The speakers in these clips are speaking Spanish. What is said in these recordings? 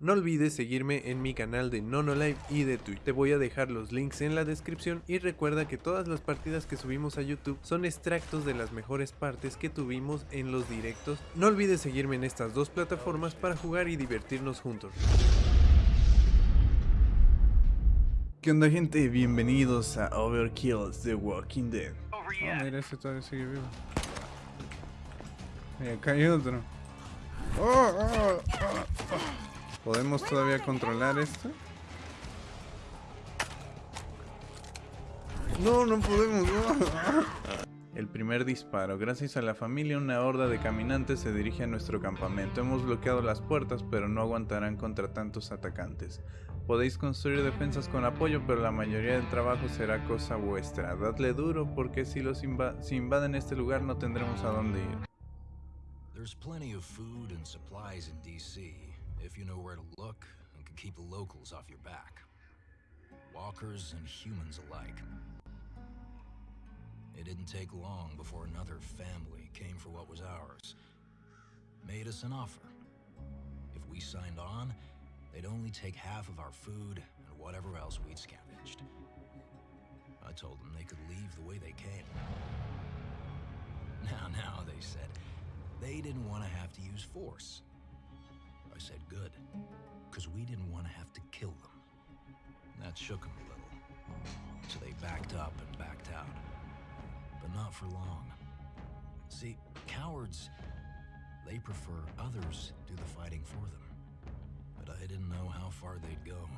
No olvides seguirme en mi canal de NonoLive y de Twitch. Te voy a dejar los links en la descripción y recuerda que todas las partidas que subimos a YouTube son extractos de las mejores partes que tuvimos en los directos. No olvides seguirme en estas dos plataformas para jugar y divertirnos juntos. ¿Qué onda gente? Bienvenidos a Overkill's The Walking Dead. Oh, mira, ese todavía sigue vivo. Acá hay otro. Oh, oh, oh, ¿Podemos todavía controlar esto? No, no podemos. El primer disparo. Gracias a la familia, una horda de caminantes se dirige a nuestro campamento. Hemos bloqueado las puertas, pero no aguantarán contra tantos atacantes. Podéis construir defensas con apoyo, pero la mayoría del trabajo será cosa vuestra. Dadle duro, porque si los si invaden este lugar no tendremos a dónde ir. There's plenty of food and supplies in DC, if you know where to look and can keep the locals off your back. Walkers and humans alike. It didn't take long before another family came for what was ours. Made us an offer. If we signed on, they'd only take half of our food and whatever else we'd scavenged. I told them they could leave the way they came. Now, now, they said, they didn't want to have to use force. I said good, because we didn't want to have to kill them. That shook them a little. So they backed up and backed out but not for long. See, cowards, they prefer others do the fighting for them. But I didn't know how far they'd go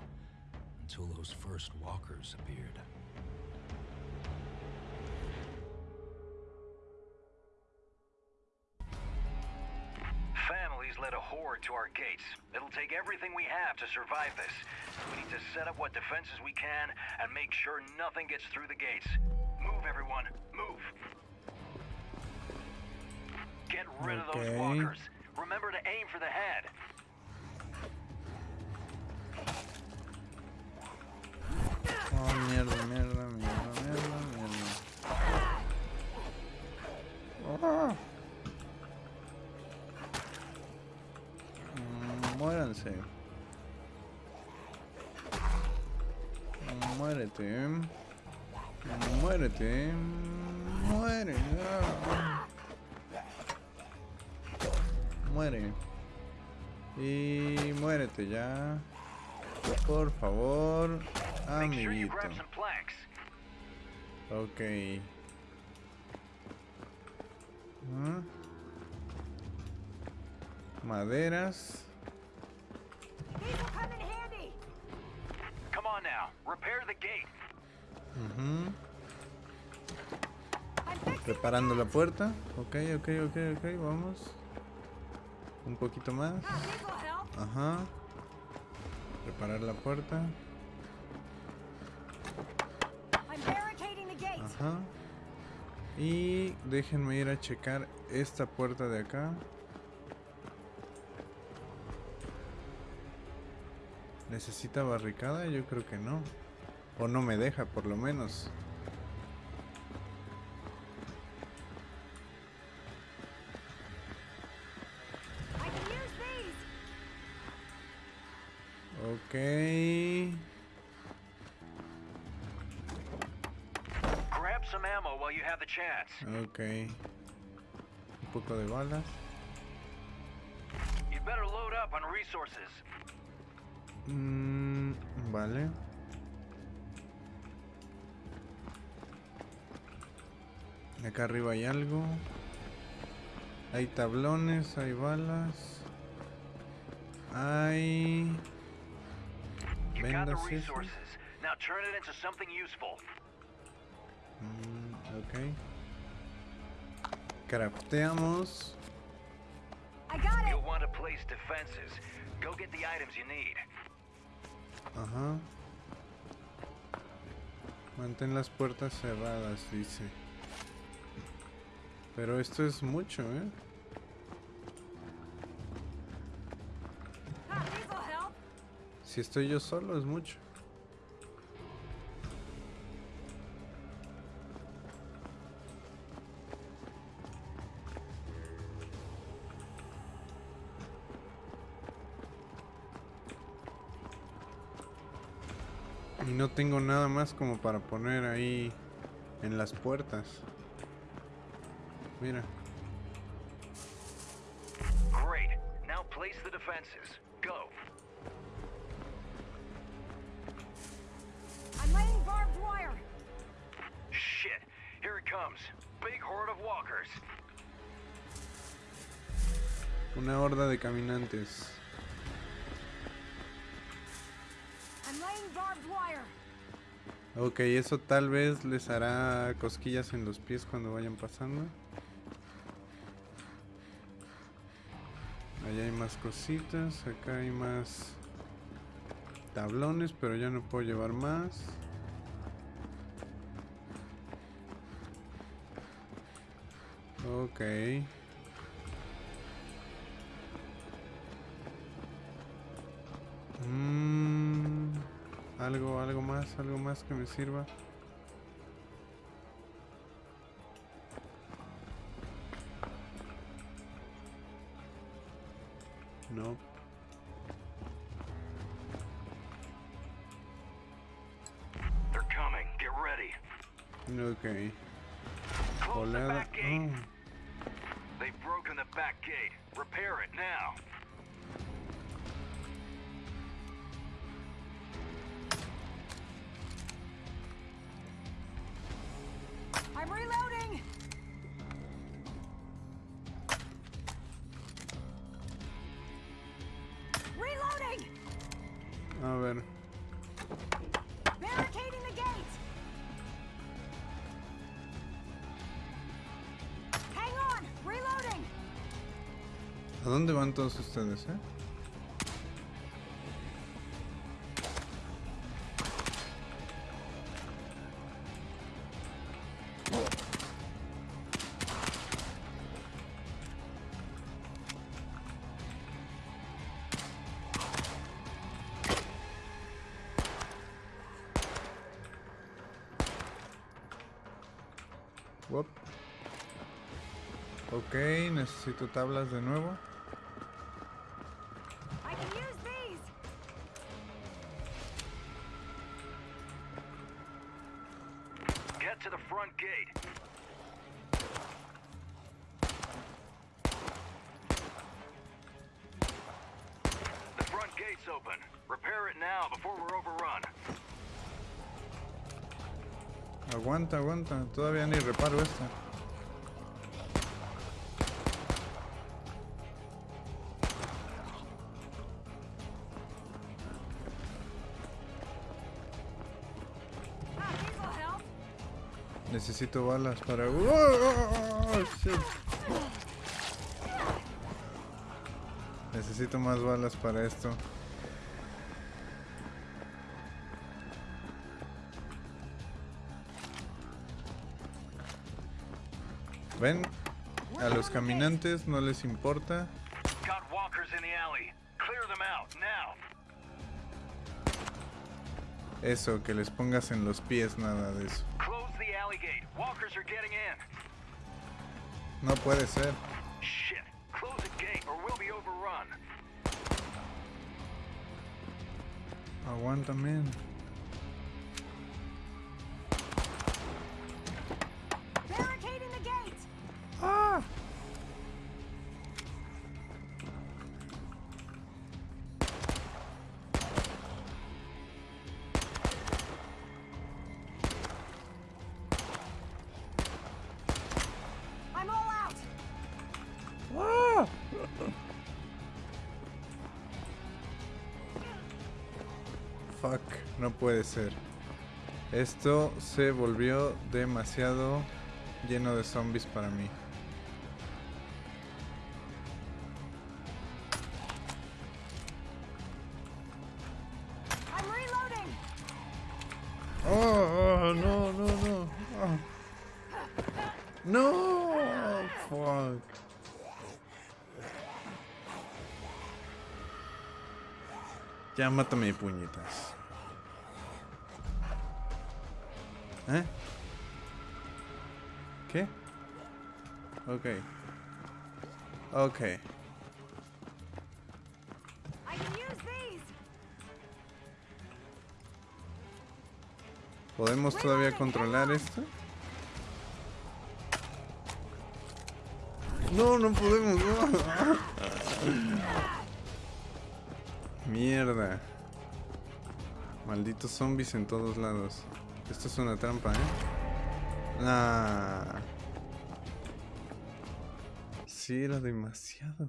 until those first walkers appeared. Families led a horde to our gates. It'll take everything we have to survive this. We need to set up what defenses we can and make sure nothing gets through the gates. Move, everyone. Move. Get rid of those walkers. Remember to aim for the head. Oh, mierda, mierda, mierda, mierda, mierda. Oh. Muéranse. Muérete. Muérete. Muere. Muere. Y muérete ya. Por favor, amiguito. Ok. ¿Ah? Maderas. Gate. Preparando la puerta. Ok, ok, ok, ok, vamos. Un poquito más. Ajá. Preparar la puerta. Ajá. Y déjenme ir a checar esta puerta de acá. ¿Necesita barricada? Yo creo que no. O no me deja, por lo menos. Ok. Grab some ammo while you have the chance. Ok. Un poco de balas. You better load up on resources. Mm, vale. Acá arriba hay algo. Hay tablones, hay balas. Hay... Vendas Now turn it into something useful. Mm, ok. Crafteamos. You'll want to place defenses. Go get the items you need. Ajá. Mantén las puertas cerradas, dice. Pero esto es mucho, ¿eh? Si estoy yo solo es mucho. Y no tengo nada más como para poner ahí en las puertas. Mira. Great. Now place the defenses. Go. I'm laying barbed wire. Shit. Here it comes. Big horde of walkers. Una horda de caminantes. Ok, eso tal vez les hará cosquillas en los pies cuando vayan pasando. Allá hay más cositas, acá hay más tablones, pero ya no puedo llevar más. Ok. Mm, algo, algo más, algo más que me sirva. A ver. ¿A dónde van todos ustedes, eh? Necesito tablas de nuevo. Get to the front gate. The front gate's open. Repair it now before we're overrun. Aguanta, aguanta. Todavía ni reparo esta. Necesito balas para... ¡Oh, shit! Necesito más balas para esto. ¿Ven? A los caminantes no les importa. Eso, que les pongas en los pies, nada de eso. No puede ser. Shit. Close puede ser. Esto se volvió demasiado lleno de zombies para mí. Oh, oh, no, no, no. Oh. No. Ya mátame, puñetas. ¿Eh? ¿Qué? Ok. Ok. ¿Podemos todavía controlar esto? No, no podemos. no. Mierda. Malditos zombies en todos lados. Esto es una trampa, ¿eh? Ah. Sí, era demasiado.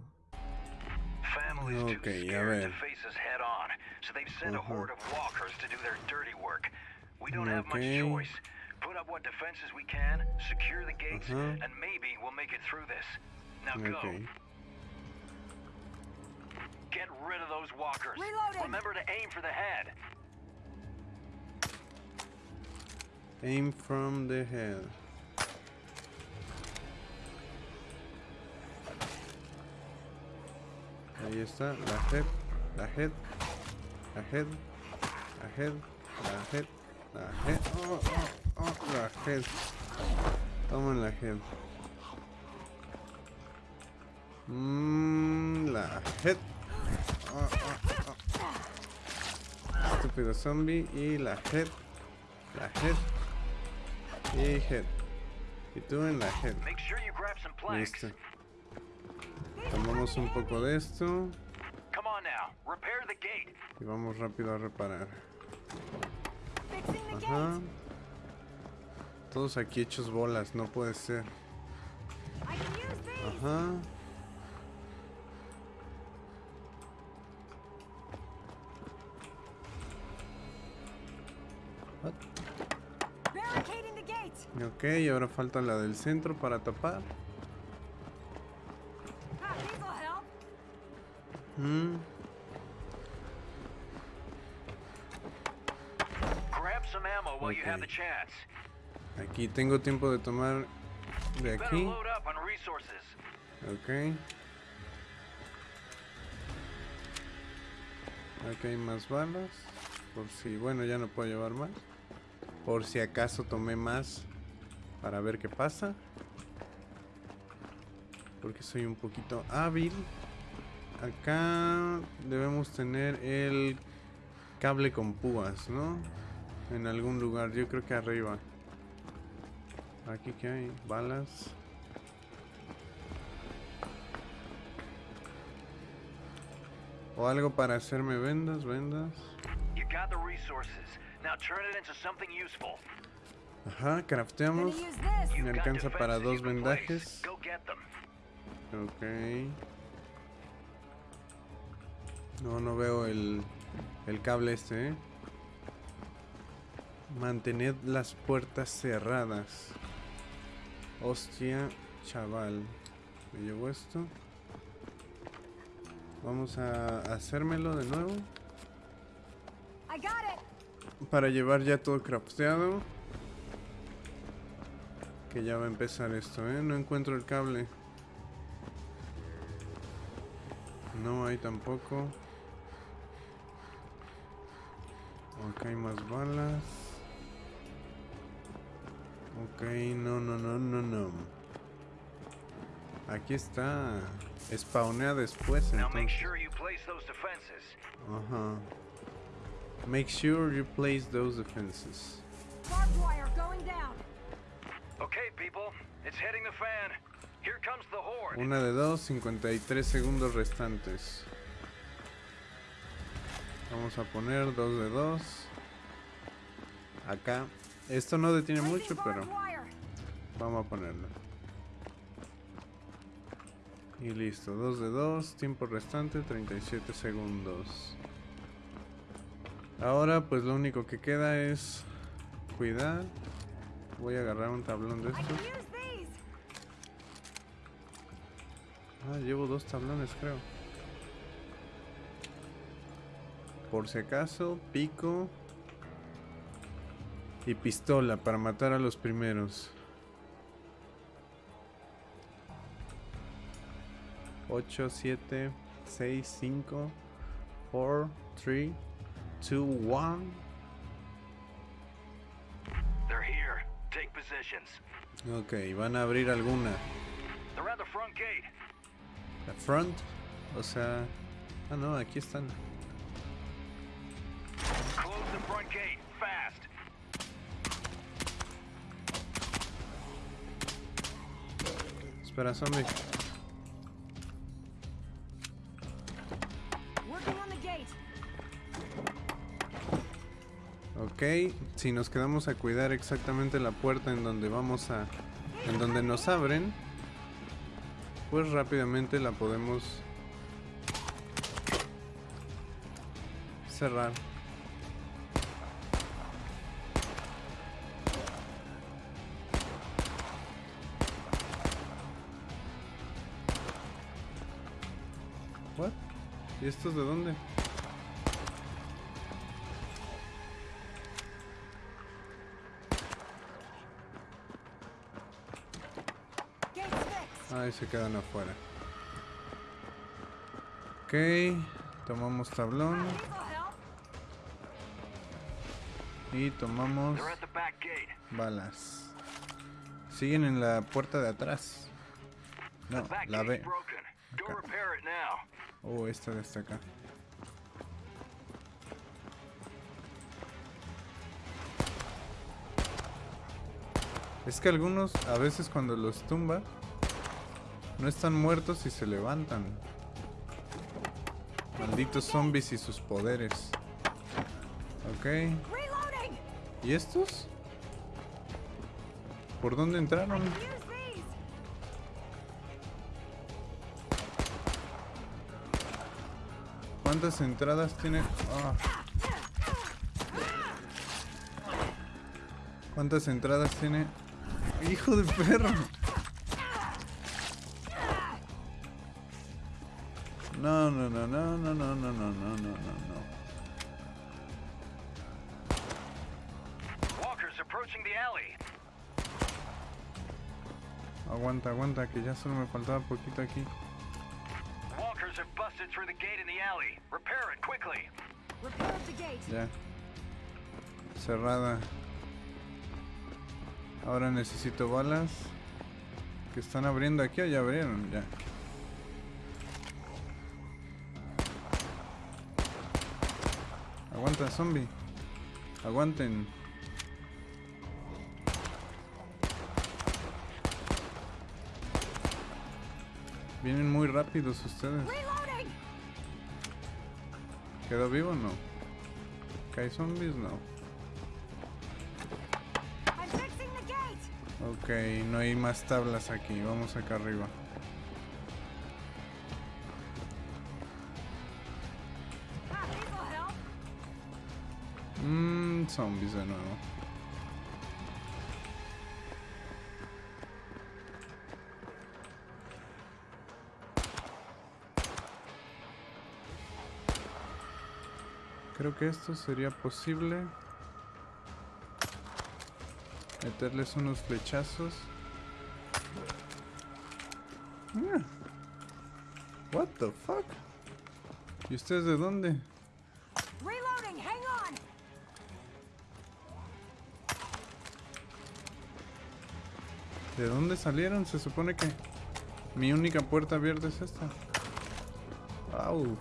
Okay, a ver. to face us head on, so they've sent a Ujú. horde of walkers to do their dirty work. We don't have much Okay. choice. Put up what defenses we can, secure the gates, and maybe we'll make it through this. Now go. Ok. Get rid of those walkers. Reloading. Remember to aim for the head. Aim from the head. Ahí está, la head, la head, la head, la head, la head, la head, oh, oh, oh, la head. Tomen la head. Mmm, la head. Oh, oh, oh. Estúpido zombie y la head, la head y head. Y tú en la head. Make sure you grab some planks. Listo. Tomamos un poco de esto y vamos rápido a reparar. Ajá. gate. Todos aquí hechos bolas, no puede ser. Ajá. Ok, ahora falta la del centro para tapar. Mm, Okay. Aquí tengo tiempo de tomar de aquí. Ok. Aquí hay más balas. Por si, bueno, ya no puedo llevar más. Por si acaso tomé más para ver qué pasa. Porque soy un poquito hábil. Acá debemos tener el cable con púas, ¿no? En algún lugar, yo creo que arriba. Aquí que hay balas. O algo para hacerme vendas, vendas. You got the resources. Now turn it into something useful. Ajá, crafteamos. Me alcanza para dos vendajes. Ok. No, no veo el, el cable este, ¿eh? Mantened las puertas cerradas. Hostia, chaval. ¿Me llevo esto? Vamos a hacérmelo de nuevo. Para llevar ya todo crafteado. Que ya va a empezar esto, ¿eh? No encuentro el cable. No hay tampoco. Ok, hay más balas. Ok, no, no, no, no, no. Aquí está. Spawnea después Now make entonces. sure you place those defenses. Ajá. Make sure you place those defenses. Barbed wire going down. Una de dos, 53 segundos restantes. Vamos a poner dos de dos. Acá. Esto no detiene mucho, pero vamos a ponerlo. Y listo, dos de dos, tiempo restante 37 segundos. Ahora pues lo único que queda es cuidar. Voy a agarrar un tablón de estos. Ah, llevo dos tablones, creo. Por si acaso, pico y pistola para matar a los primeros. 8, 7, 6, 5, 4, 3, 2, 1. They're here. Take positions. Ok, van a abrir alguna front. O sea... Ah, no, aquí están. Espera, zombie. Ok, si nos quedamos a cuidar exactamente la puerta en donde vamos a... En donde nos abren, pues rápidamente la podemos cerrar. What? ¿Y estos de dónde? Ahí se quedan afuera. Ok, tomamos tablón y tomamos balas. Siguen en la puerta de atrás. No, la B. Acá. Oh, esta de esta acá. Es que algunos, a veces cuando los tumba, no están muertos y se levantan. Malditos zombies y sus poderes. Ok. ¿Y estos? ¿Por dónde entraron? ¿Cuántas entradas tiene? Ah. ¿Cuántas entradas tiene? ¡Hijo de perro! no, no, no, no, no, no, no, no. Aguanta, aguanta, que ya solo me faltaba poquito aquí. Walkers have busted through the gate in the alley. Repair it quickly. Repair the gate. Ya. Cerrada. Ahora necesito balas. Que están abriendo aquí o ya abrieron, ya. Aguanta, zombie. Aguanten. Vienen muy rápidos ustedes. ¿Quedó vivo o no? ¿Que hay zombies? No. Ok, no hay más tablas aquí. Vamos acá arriba. Zombies de nuevo. Creo que esto sería posible. Meterles unos flechazos. Ah. What the fuck? ¿Y ustedes de dónde? ¿De dónde salieron? Se supone que mi única puerta abierta es esta. Au.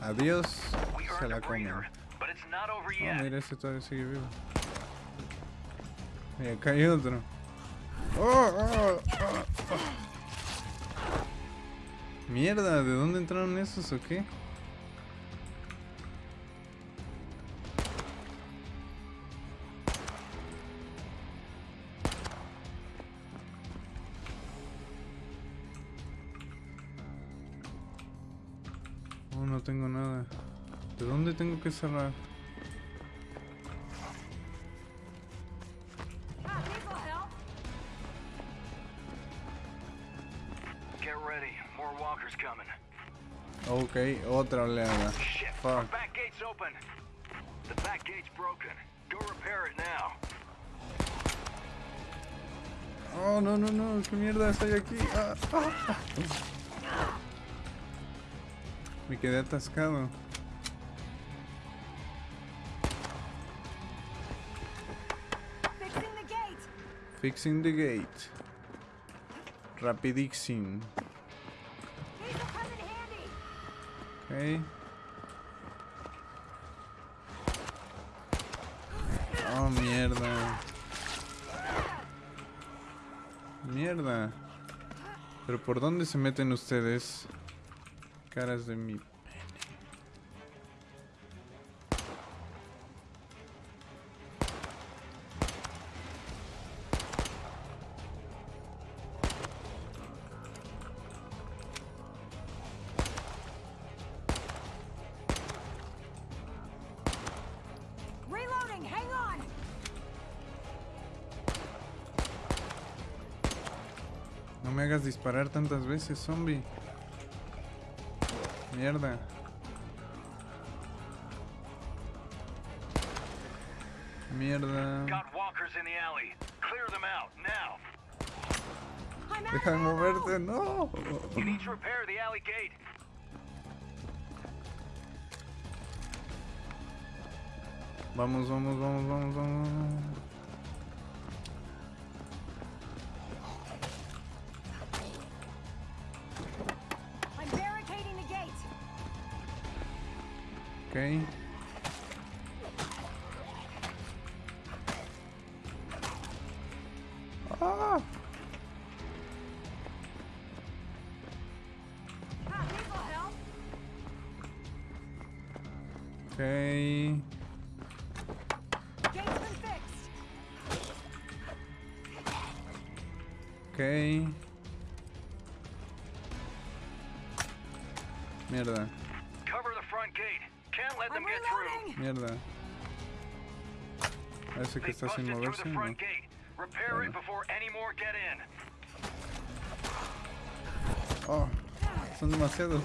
Adiós. Se la comen. Oh, yet. mira, ese todavía sigue vivo. Y acá hay otro. Oh, oh, oh, oh. Mierda, ¿de dónde entraron esos o qué? dónde tengo que cerrar? Ok, otra oleada. Fuck. Oh, no, no, no, qué mierda estoy aquí. Ah, ah. ah. Me quedé atascado. Fixing the gate. Rapidixing. These will come in handy. Ok. Oh, mierda. Mierda. Pero ¿por dónde se meten ustedes? Caras de mi... No me hagas disparar tantas veces, zombie. Mierda. Mierda. Deja de moverte, no. Vamos, vamos, vamos, vamos, vamos. Ok. Ah, Ah, these will help. ok. Gate's been fixed. Ok. Mierda, Cover the front gate. Can't let them I'm get through. reloading. mierda. Parece que está sin moverse. ¿no? Oh, son demasiados.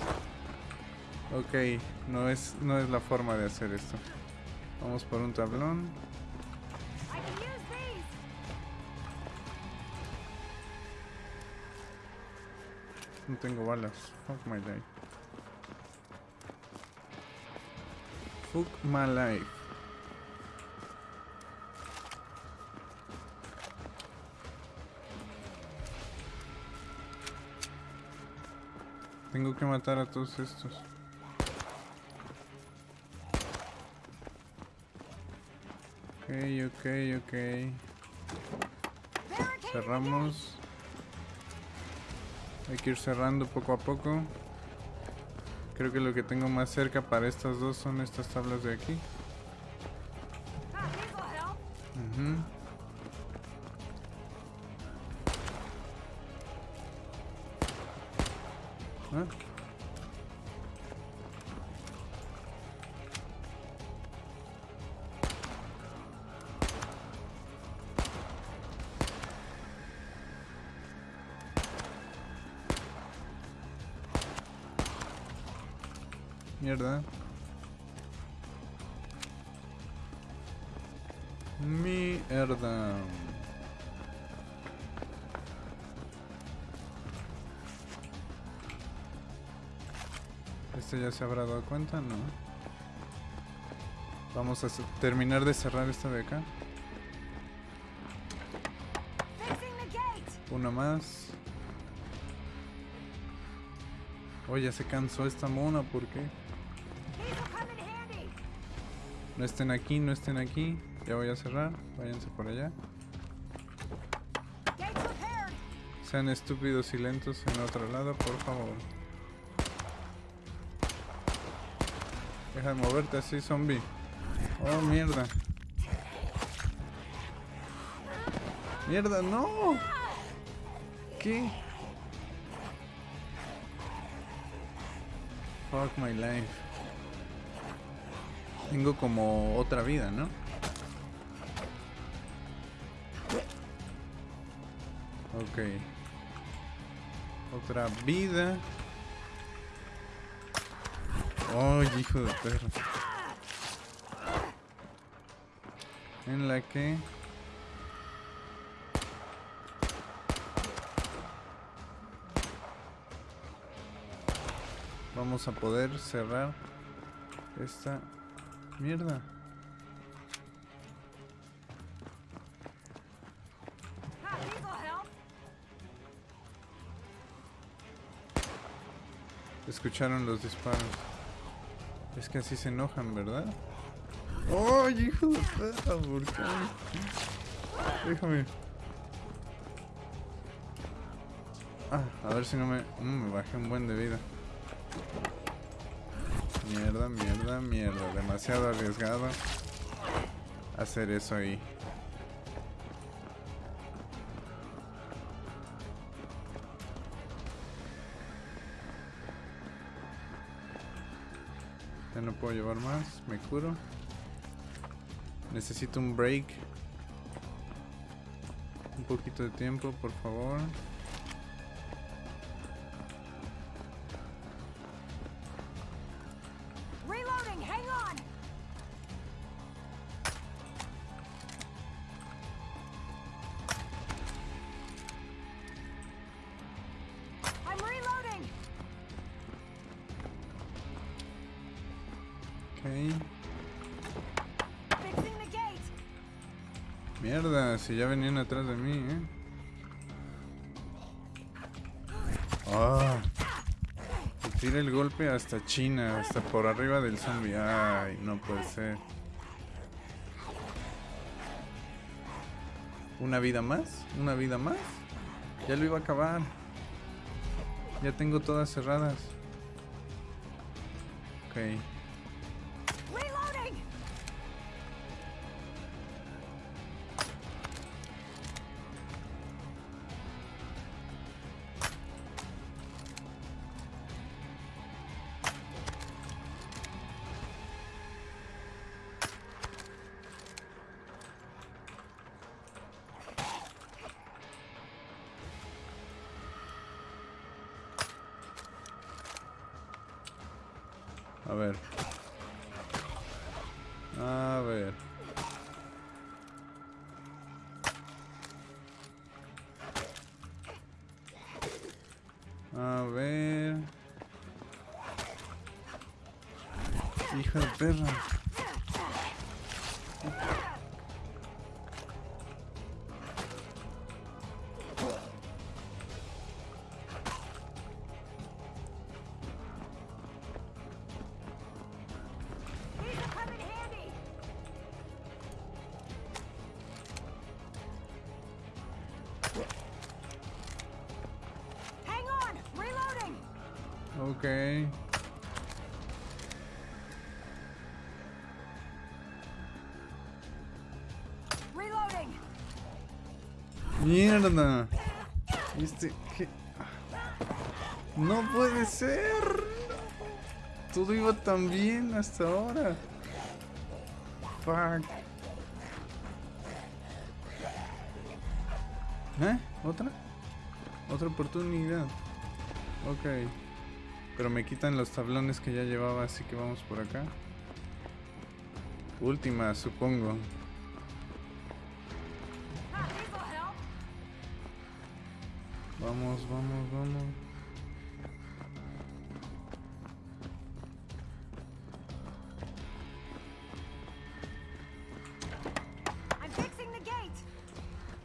Ok, no es, no es la forma de hacer esto. Vamos por un tablón. No tengo balas. Fuck my life. Fuck my life. Tengo que matar a todos estos. Ok, ok, ok. Cerramos. Hay que ir cerrando poco a poco. Creo que lo que tengo más cerca para estas dos son estas tablas de aquí. Ah, ya se habrá dado cuenta, ¿no? Vamos a terminar de cerrar esta de acá. Una más. Oh, ya se cansó esta mona, ¿por qué? No estén aquí, no estén aquí. Ya voy a cerrar. Váyanse por allá. Sean estúpidos y lentos en otro lado, por favor. Deja de moverte así, zombie. Oh, mierda. Mierda, no. ¿Qué? Fuck my life. Tengo como otra vida, ¿no? Ok. Otra vida. Oh, hijo de perro. en la que vamos a poder cerrar esta mierda. Escucharon los disparos. Es que así se enojan, ¿verdad? ¡Ay, hijo de perra! ¿Por qué? Déjame. Ah, a ver si no me... mm, me bajé un buen de vida. Mierda, mierda, mierda. Demasiado arriesgado hacer eso ahí. Ya no puedo llevar más, me curo. Necesito un break. Un poquito de tiempo, por favor. Si ya venían atrás de mí, eh. Ah. Y Tira el golpe hasta China, hasta por arriba del zombie. Ay, no puede ser. ¿Una vida más? ¿Una vida más? Ya lo iba a acabar. Ya tengo todas cerradas. Ok. Hija de perra. These Mierda. Este, ¿qué? No puede ser. Todo iba tan bien hasta ahora. Fuck. ¿Eh? ¿Otra? Otra oportunidad. Ok. Pero me quitan los tablones que ya llevaba, así que vamos por acá. Última, supongo. Vamos, vamos, vamos.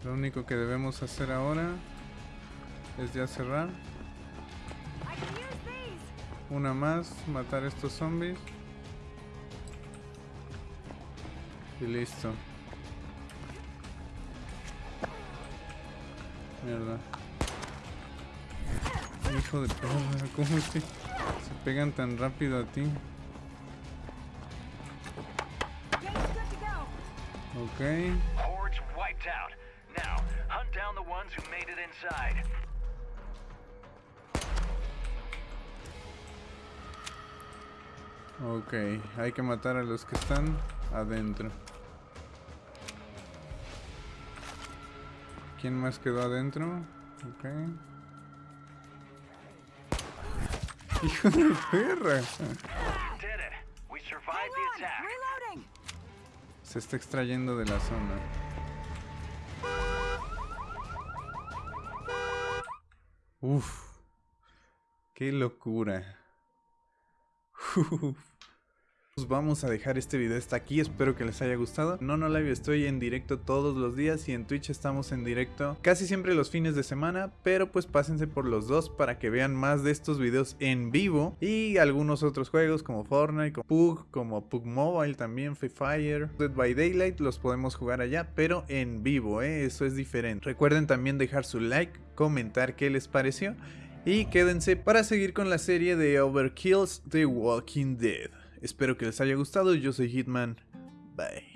Lo único que debemos hacer ahora es ya cerrar. Una más, matar estos zombies. Y listo. Mierda. Hijo de perra, ¿cómo es que se pegan tan rápido a ti? Ok. Hordes wiped out. Now, hunt down the ones who made it inside. Ok, hay que matar a los que están adentro. ¿Quién más quedó adentro? Ok. Hijo de perra. Se está extrayendo de la zona. Uf. Qué locura. Pues vamos a dejar este video hasta aquí, espero que les haya gustado. No, no live estoy en directo todos los días y en Twitch estamos en directo casi siempre los fines de semana, pero pues pásense por los dos para que vean más de estos videos en vivo y algunos otros juegos como Fortnite, como Pug, como Pug Mobile también, Free Fire, Dead by Daylight los podemos jugar allá, pero en vivo, ¿eh? eso es diferente. Recuerden también dejar su like, comentar qué les pareció y quédense para seguir con la serie de Overkill's The Walking Dead. Espero que les haya gustado. Yo soy Hitman. Bye.